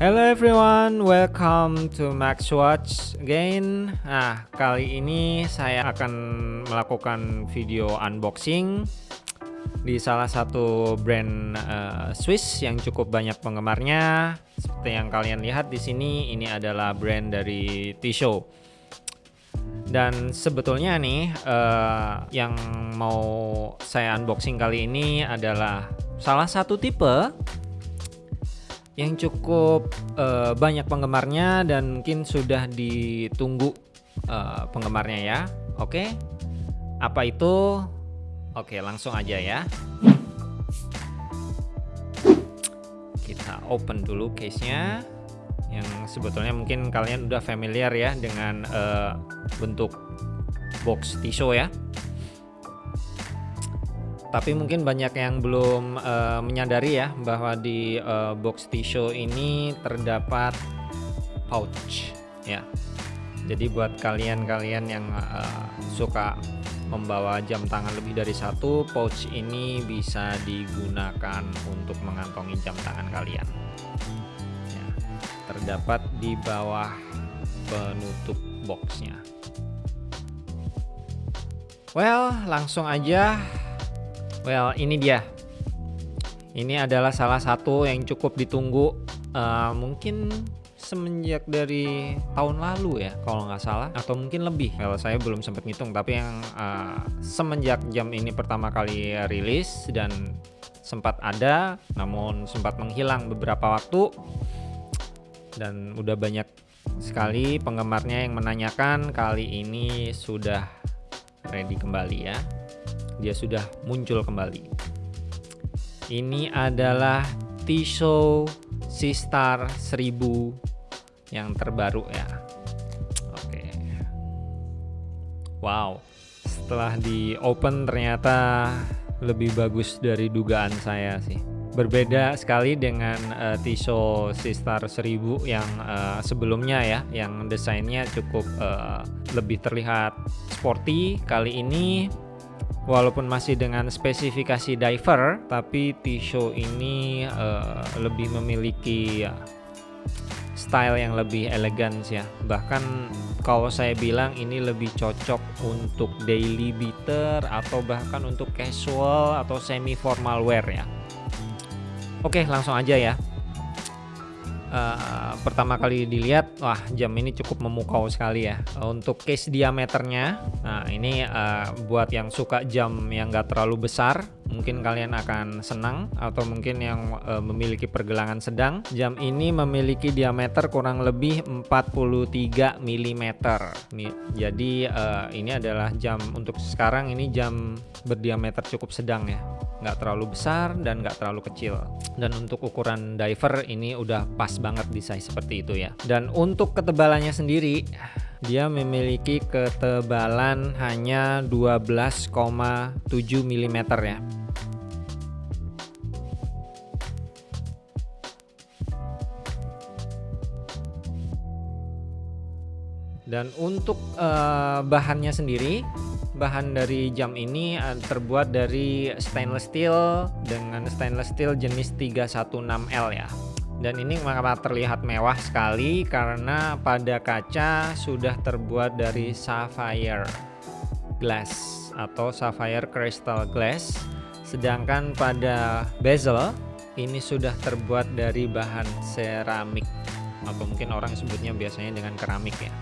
Hello everyone, welcome to Max Watch again. Nah, kali ini saya akan melakukan video unboxing di salah satu brand uh, Swiss yang cukup banyak penggemarnya. Seperti yang kalian lihat di sini, ini adalah brand dari Tissot. Dan sebetulnya nih, uh, yang mau saya unboxing kali ini adalah salah satu tipe yang cukup uh, banyak penggemarnya dan mungkin sudah ditunggu uh, penggemarnya ya. Oke, apa itu? Oke, langsung aja ya. Kita open dulu case-nya yang sebetulnya mungkin kalian udah familiar ya dengan uh, bentuk box Tissot ya tapi mungkin banyak yang belum uh, menyadari ya bahwa di uh, box Tissot ini terdapat pouch ya. Jadi buat kalian-kalian yang uh, suka membawa jam tangan lebih dari satu, pouch ini bisa digunakan untuk mengantongi jam tangan kalian. Ya, terdapat di bawah penutup boxnya. Well, langsung aja Well, ini dia. Ini adalah salah satu yang cukup ditunggu uh, mungkin semenjak dari tahun lalu ya kalau nggak salah atau mungkin lebih. Kalau saya belum sempat ngitung tapi yang uh, semenjak jam ini pertama kali rilis dan sempat ada namun sempat menghilang beberapa waktu. Dan udah banyak sekali penggemarnya yang menanyakan kali ini sudah ready kembali ya dia sudah muncul kembali. Ini adalah Tissot Sistar 1000 yang terbaru ya. Oke. Wow. Setelah di open ternyata lebih bagus dari dugaan saya sih. Berbeda sekali dengan uh, Tissot Sistar 1000 yang uh, sebelumnya ya, yang desainnya cukup uh, lebih terlihat sporty. Kali ini walaupun masih dengan spesifikasi diver tapi Tissot ini uh, lebih memiliki uh, style yang lebih elegan ya. Bahkan kalau saya bilang ini lebih cocok untuk daily beater atau bahkan untuk casual atau semi formal wear ya. Oke langsung aja ya uh, pertama kali dilihat wah jam ini cukup memukau sekali ya. Untuk case diameternya nah ini uh, buat yang suka jam yang gak terlalu besar mungkin kalian akan senang atau mungkin yang uh, memiliki pergelangan sedang. Jam ini memiliki diameter kurang lebih 43 mm jadi uh, ini adalah jam untuk sekarang ini jam berdiameter cukup sedang ya. Nggak terlalu besar dan nggak terlalu kecil. Dan untuk ukuran diver ini udah pas banget di size seperti itu ya. Dan untuk ketebalannya sendiri dia memiliki ketebalan hanya 12,7 mm ya Dan untuk uh, bahannya sendiri, bahan dari jam ini uh, terbuat dari stainless steel dengan stainless steel jenis 316L ya. Dan ini mengapa terlihat mewah sekali karena pada kaca sudah terbuat dari sapphire glass atau sapphire crystal glass. Sedangkan pada bezel ini sudah terbuat dari bahan seramik atau mungkin orang sebutnya biasanya dengan keramik ya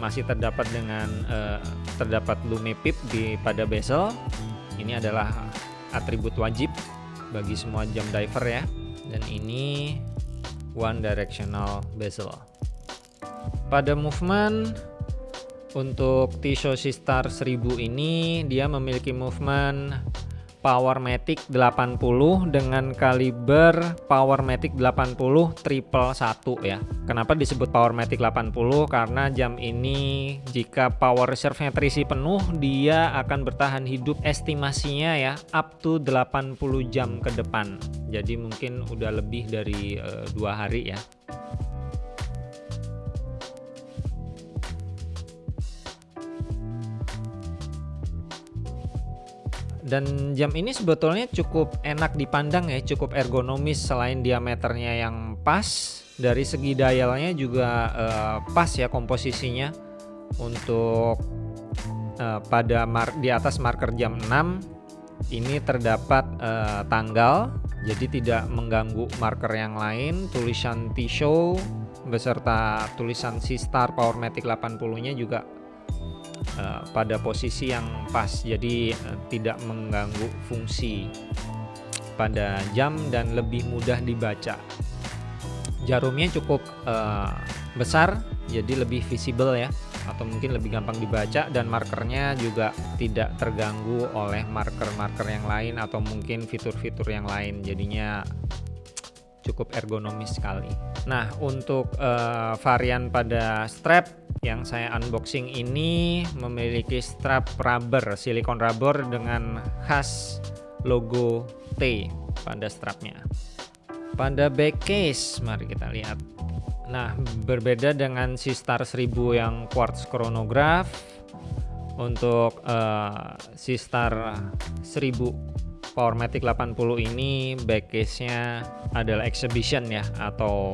masih terdapat dengan uh, terdapat lume pip di pada bezel. Ini adalah atribut wajib bagi semua jam diver ya. Dan ini one directional bezel. Pada movement untuk Tissot Sistar 1000 ini dia memiliki movement Powermatic 80 dengan kaliber Powermatic 80 triple 1 ya. Kenapa disebut Powermatic 80? Karena jam ini jika power reserve-nya terisi penuh, dia akan bertahan hidup estimasinya ya up to 80 jam ke depan. Jadi mungkin udah lebih dari uh, dua hari ya. Dan jam ini sebetulnya cukup enak dipandang ya, cukup ergonomis selain diameternya yang pas, dari segi dialnya juga uh, pas ya komposisinya. Untuk uh, pada di atas marker jam 6 ini terdapat uh, tanggal. Jadi tidak mengganggu marker yang lain tulisan T-Show beserta tulisan C-Star Powermatic 80 nya juga uh, pada posisi yang pas. Jadi uh, tidak mengganggu fungsi pada jam dan lebih mudah dibaca. Jarumnya cukup uh, besar jadi lebih visible ya atau mungkin lebih gampang dibaca dan markernya juga tidak terganggu oleh marker-marker yang lain atau mungkin fitur-fitur yang lain. Jadinya cukup ergonomis sekali. Nah untuk uh, varian pada strap yang saya unboxing ini memiliki strap rubber silikon rubber dengan khas logo T pada strapnya. Pada back case mari kita lihat. Nah, berbeda dengan si Star 1000 yang quartz chronograph untuk uh, si Star 1000 Powermatic 80 ini backcase-nya adalah exhibition ya atau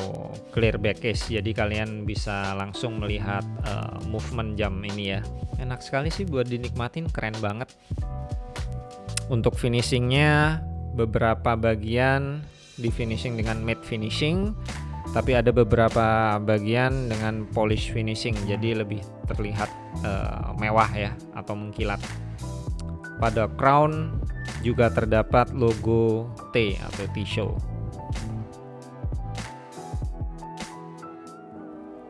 clear backcase jadi kalian bisa langsung melihat uh, movement jam ini ya. Enak sekali sih buat dinikmatin keren banget. Untuk finishingnya beberapa bagian di finishing dengan matte finishing tapi ada beberapa bagian dengan polish finishing. Jadi lebih terlihat uh, mewah ya atau mengkilat. Pada crown juga terdapat logo T atau T-show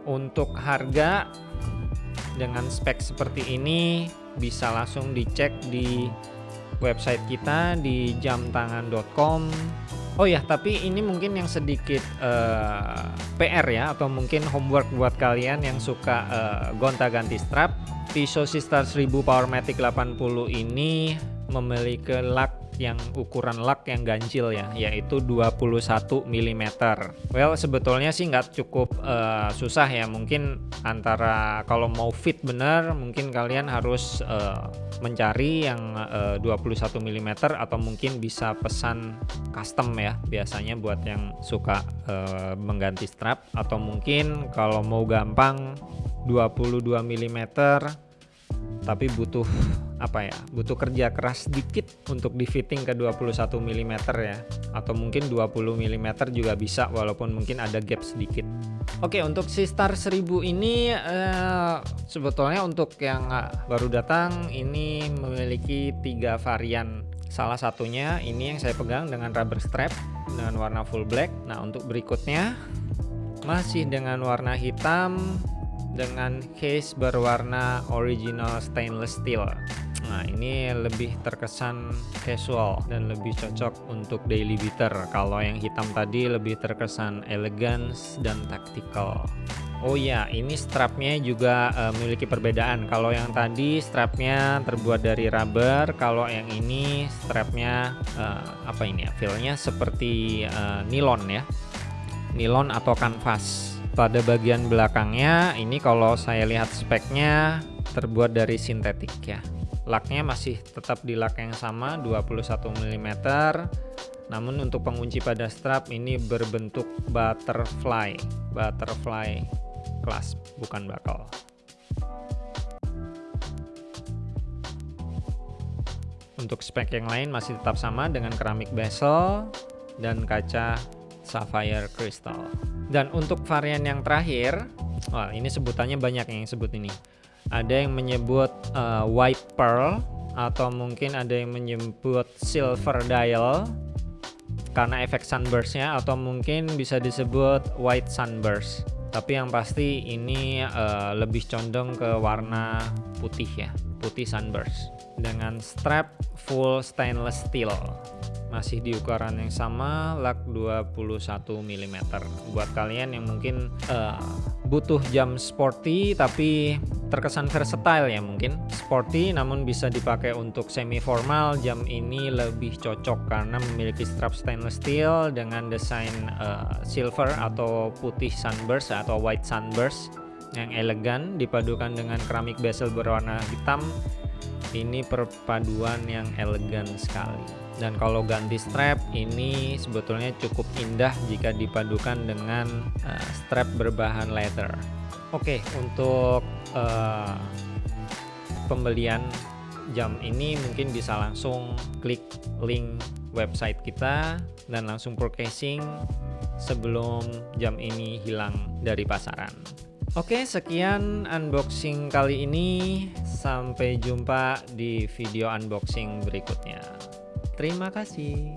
untuk harga dengan spek seperti ini bisa langsung dicek di website kita di jamtangan.com Oh ya, tapi ini mungkin yang sedikit uh, eh, PR ya atau mungkin homework buat kalian yang suka uh, gonta-ganti strap. Tissot Sister 1000 Powermatic 80 ini memiliki lak yang ukuran lak yang ganjil ya yaitu 21 mm well sebetulnya sih nggak cukup uh, susah ya. Mungkin antara kalau mau fit bener mungkin kalian harus uh, mencari yang uh, 21 mm atau mungkin bisa pesan custom ya biasanya buat yang suka uh, mengganti strap. Atau mungkin kalau mau gampang 22 mm tapi butuh apa ya butuh kerja keras sedikit untuk di fitting ke 21 mm ya. Atau mungkin 20 mm juga bisa walaupun mungkin ada gap sedikit. Oke untuk si Star 1000 ini eh, sebetulnya untuk yang baru datang ini memiliki tiga varian. Salah satunya ini yang saya pegang dengan rubber strap dengan warna full black. Nah untuk berikutnya masih dengan warna hitam dengan case berwarna original stainless steel Nah ini lebih terkesan casual dan lebih cocok untuk daily beater Kalau yang hitam tadi lebih terkesan elegance dan tactical Oh ya, ini strapnya juga uh, memiliki perbedaan. Kalau yang tadi strapnya terbuat dari rubber, kalau yang ini strapnya uh, apa ini ya? Feelnya seperti uh, nilon ya, nilon atau kanvas. Pada bagian belakangnya, ini kalau saya lihat speknya terbuat dari sintetik ya. Laknya masih tetap di lak yang sama 21 mm namun untuk pengunci pada strap ini berbentuk butterfly butterfly clasp bukan bakal untuk spek yang lain masih tetap sama dengan keramik bezel dan kaca sapphire crystal. Dan untuk varian yang terakhir wah ini sebutannya banyak yang sebut ini. Ada yang menyebut uh, white pearl atau mungkin ada yang menyebut silver dial karena efek sunburstnya atau mungkin bisa disebut white sunburst. Tapi yang pasti ini uh, lebih condong ke warna putih ya putih sunburst dengan strap full stainless steel masih di ukuran yang sama lak 21 mm buat kalian yang mungkin uh, butuh jam sporty tapi terkesan versatile ya mungkin. Sporty namun bisa dipakai untuk semi formal jam ini lebih cocok karena memiliki strap stainless steel dengan desain uh, silver atau putih sunburst atau white sunburst yang elegan dipadukan dengan keramik bezel berwarna hitam ini perpaduan yang elegan sekali. Dan kalau ganti strap ini sebetulnya cukup indah jika dipadukan dengan uh, strap berbahan leather. Oke untuk uh, pembelian jam ini mungkin bisa langsung klik link website kita dan langsung purchasing sebelum jam ini hilang dari pasaran Oke sekian unboxing kali ini. Sampai jumpa di video unboxing berikutnya. Terima kasih